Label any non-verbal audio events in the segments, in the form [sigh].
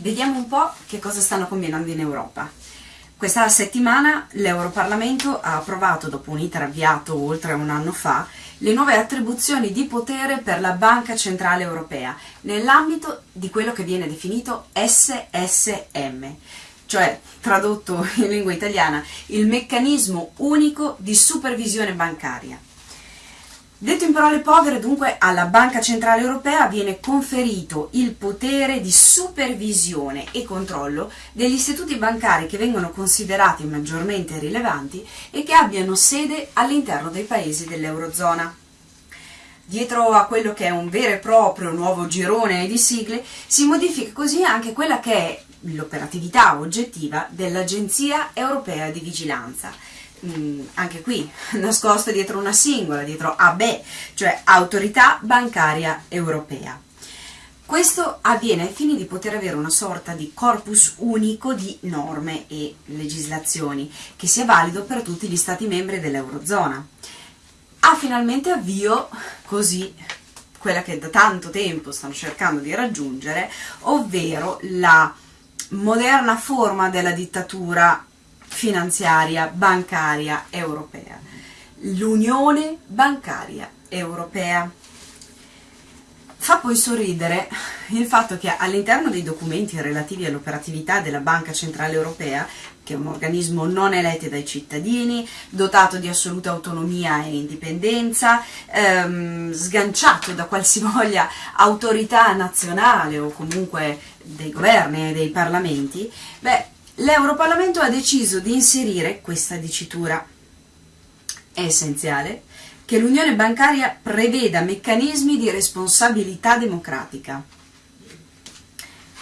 Vediamo un po' che cosa stanno combinando in Europa. Questa settimana l'Europarlamento ha approvato, dopo un iter avviato oltre un anno fa, le nuove attribuzioni di potere per la Banca Centrale Europea nell'ambito di quello che viene definito SSM, cioè tradotto in lingua italiana il meccanismo unico di supervisione bancaria. Detto in parole povere, dunque, alla Banca Centrale Europea viene conferito il potere di supervisione e controllo degli istituti bancari che vengono considerati maggiormente rilevanti e che abbiano sede all'interno dei paesi dell'Eurozona. Dietro a quello che è un vero e proprio nuovo girone di sigle si modifica così anche quella che è l'operatività oggettiva dell'Agenzia Europea di Vigilanza, Mm, anche qui [laughs] nascosto dietro una singola, dietro AB, cioè Autorità Bancaria Europea. Questo avviene ai fini di poter avere una sorta di corpus unico di norme e legislazioni che sia valido per tutti gli Stati membri dell'Eurozona. Ha finalmente avvio così quella che da tanto tempo stanno cercando di raggiungere, ovvero la moderna forma della dittatura finanziaria bancaria europea, l'Unione bancaria europea. Fa poi sorridere il fatto che all'interno dei documenti relativi all'operatività della Banca Centrale Europea, che è un organismo non eletto dai cittadini, dotato di assoluta autonomia e indipendenza, ehm, sganciato da qualsivoglia autorità nazionale o comunque dei governi e dei parlamenti, beh, L'Europarlamento ha deciso di inserire questa dicitura. È essenziale che l'Unione bancaria preveda meccanismi di responsabilità democratica.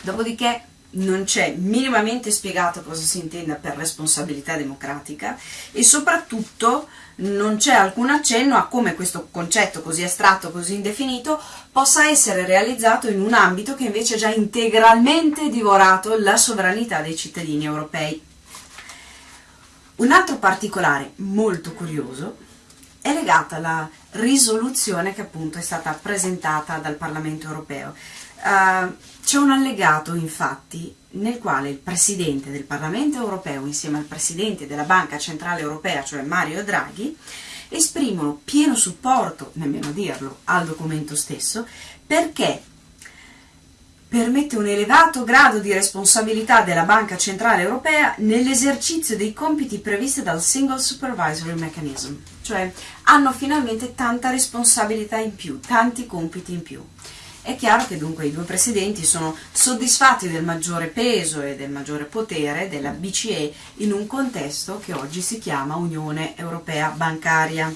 Dopodiché non c'è minimamente spiegato cosa si intenda per responsabilità democratica e soprattutto non c'è alcun accenno a come questo concetto così astratto, così indefinito, possa essere realizzato in un ambito che invece ha già integralmente divorato la sovranità dei cittadini europei. Un altro particolare molto curioso è legato alla risoluzione che appunto è stata presentata dal Parlamento europeo. Uh, c'è un allegato infatti nel quale il Presidente del Parlamento europeo insieme al Presidente della Banca Centrale Europea, cioè Mario Draghi, esprimono pieno supporto, nemmeno dirlo, al documento stesso perché permette un elevato grado di responsabilità della Banca Centrale Europea nell'esercizio dei compiti previsti dal Single Supervisory Mechanism, cioè hanno finalmente tanta responsabilità in più, tanti compiti in più. È chiaro che dunque i due presidenti sono soddisfatti del maggiore peso e del maggiore potere della BCE in un contesto che oggi si chiama Unione Europea Bancaria.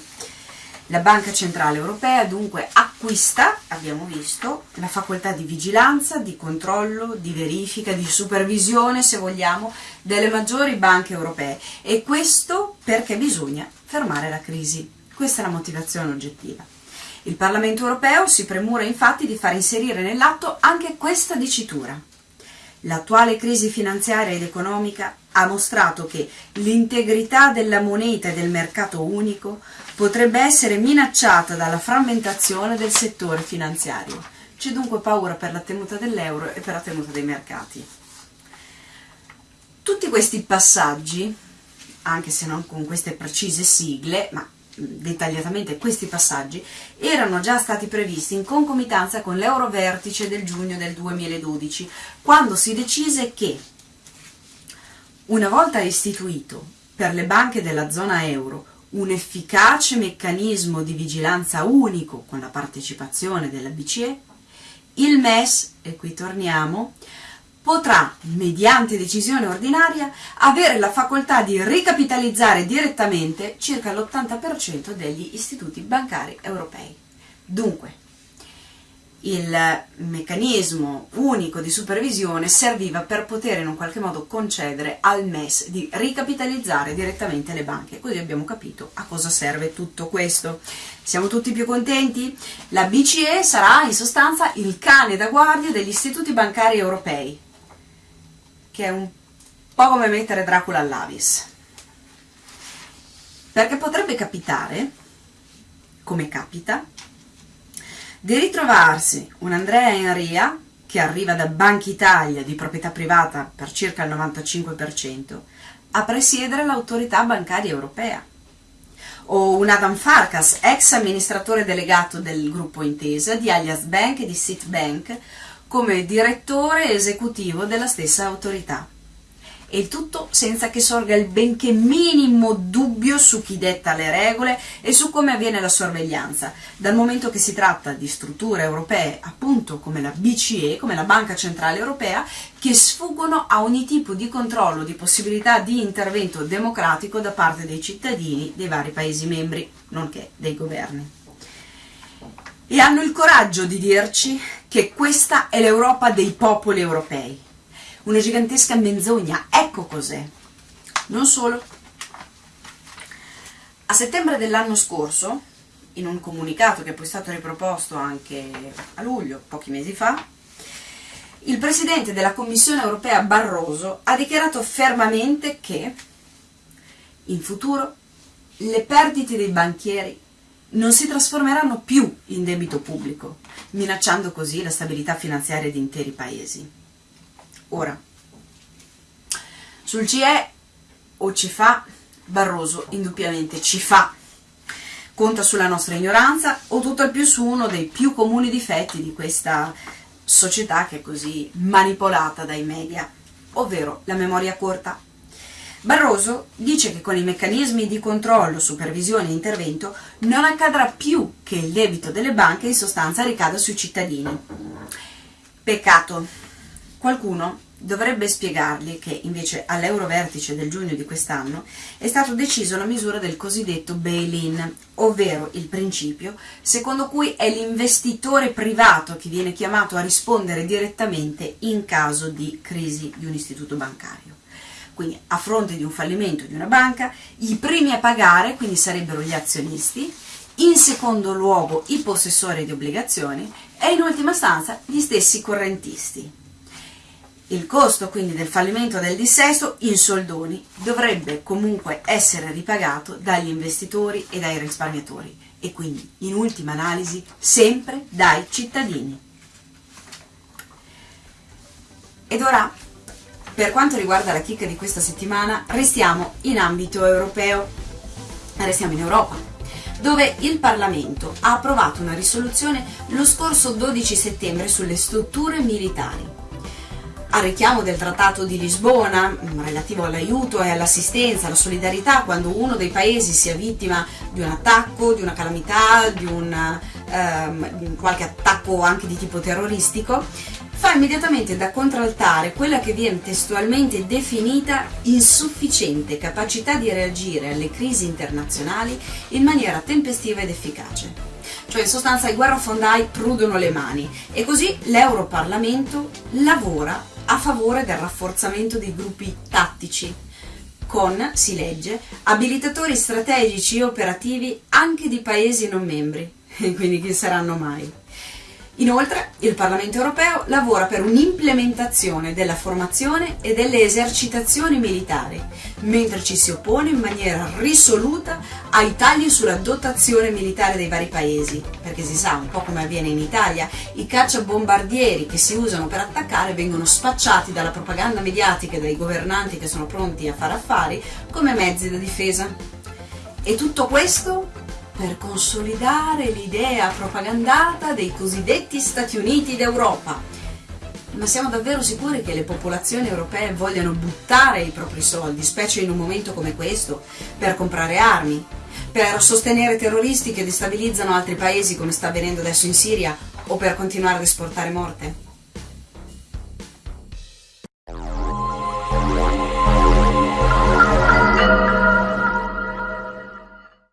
La Banca Centrale Europea dunque acquista, abbiamo visto, la facoltà di vigilanza, di controllo, di verifica, di supervisione, se vogliamo, delle maggiori banche europee e questo perché bisogna fermare la crisi. Questa è la motivazione oggettiva. Il Parlamento europeo si premura infatti di far inserire nell'atto anche questa dicitura. L'attuale crisi finanziaria ed economica ha mostrato che l'integrità della moneta e del mercato unico potrebbe essere minacciata dalla frammentazione del settore finanziario. C'è dunque paura per la tenuta dell'euro e per la tenuta dei mercati. Tutti questi passaggi, anche se non con queste precise sigle, ma dettagliatamente questi passaggi, erano già stati previsti in concomitanza con l'Eurovertice del giugno del 2012, quando si decise che una volta istituito per le banche della zona euro un efficace meccanismo di vigilanza unico con la partecipazione della BCE, il MES, e qui torniamo, potrà, mediante decisione ordinaria, avere la facoltà di ricapitalizzare direttamente circa l'80% degli istituti bancari europei. Dunque, il meccanismo unico di supervisione serviva per poter in un qualche modo concedere al MES di ricapitalizzare direttamente le banche. Così abbiamo capito a cosa serve tutto questo. Siamo tutti più contenti? La BCE sarà in sostanza il cane da guardia degli istituti bancari europei che è un po' come mettere Dracula all'Avis. Perché potrebbe capitare, come capita, di ritrovarsi un Andrea Enria che arriva da Banca Italia di proprietà privata per circa il 95%, a presiedere l'autorità bancaria europea. O un Adam Farkas, ex amministratore delegato del gruppo Intesa, di Alias Bank e di Citibank, come direttore esecutivo della stessa autorità e tutto senza che sorga il benché minimo dubbio su chi detta le regole e su come avviene la sorveglianza, dal momento che si tratta di strutture europee, appunto come la BCE, come la Banca Centrale Europea, che sfuggono a ogni tipo di controllo, di possibilità di intervento democratico da parte dei cittadini dei vari Paesi membri, nonché dei governi. E hanno il coraggio di dirci che questa è l'Europa dei popoli europei una gigantesca menzogna, ecco cos'è. Non solo. A settembre dell'anno scorso, in un comunicato che poi è stato riproposto anche a luglio, pochi mesi fa, il Presidente della Commissione europea Barroso ha dichiarato fermamente che in futuro le perdite dei banchieri non si trasformeranno più in debito pubblico, minacciando così la stabilità finanziaria di interi paesi. Ora, sul CE o ci fa, Barroso indubbiamente ci fa. Conta sulla nostra ignoranza o tutto al più su uno dei più comuni difetti di questa società che è così manipolata dai media, ovvero la memoria corta. Barroso dice che con i meccanismi di controllo, supervisione e intervento non accadrà più che il debito delle banche in sostanza ricada sui cittadini. Peccato, Qualcuno dovrebbe spiegargli che invece all'Eurovertice del giugno di quest'anno è stato deciso la misura del cosiddetto bail-in, ovvero il principio secondo cui è l'investitore privato che viene chiamato a rispondere direttamente in caso di crisi di un istituto bancario. Quindi a fronte di un fallimento di una banca, i primi a pagare quindi sarebbero gli azionisti, in secondo luogo i possessori di obbligazioni e in ultima stanza gli stessi correntisti. Il costo quindi del fallimento del dissesto in soldoni dovrebbe comunque essere ripagato dagli investitori e dai risparmiatori e quindi in ultima analisi sempre dai cittadini. Ed ora, per quanto riguarda la chicca di questa settimana, restiamo in ambito europeo, restiamo in Europa, dove il Parlamento ha approvato una risoluzione lo scorso 12 settembre sulle strutture militari. A richiamo del Trattato di Lisbona mm, relativo all'aiuto e all'assistenza, alla solidarietà quando uno dei paesi sia vittima di un attacco, di una calamità, di un ehm, qualche attacco anche di tipo terroristico, fa immediatamente da contraltare quella che viene testualmente definita insufficiente capacità di reagire alle crisi internazionali in maniera tempestiva ed efficace cioè in sostanza i guerrafondai prudono le mani e così l'Europarlamento lavora a favore del rafforzamento dei gruppi tattici, con, si legge, abilitatori strategici e operativi anche di paesi non membri, [laughs] quindi chi saranno mai. Inoltre, il Parlamento europeo lavora per un'implementazione della formazione e delle esercitazioni militari, mentre ci si oppone in maniera risoluta ai tagli sulla dotazione militare dei vari paesi, perché si sa, un po' come avviene in Italia, i cacciabombardieri che si usano per attaccare vengono spacciati dalla propaganda mediatica e dai governanti che sono pronti a fare affari come mezzi da difesa. E tutto questo per consolidare l'idea propagandata dei cosiddetti Stati Uniti d'Europa. Ma siamo davvero sicuri che le popolazioni europee vogliano buttare i propri soldi, specie in un momento come questo, per comprare armi, per sostenere terroristi che destabilizzano altri paesi come sta avvenendo adesso in Siria o per continuare ad esportare morte?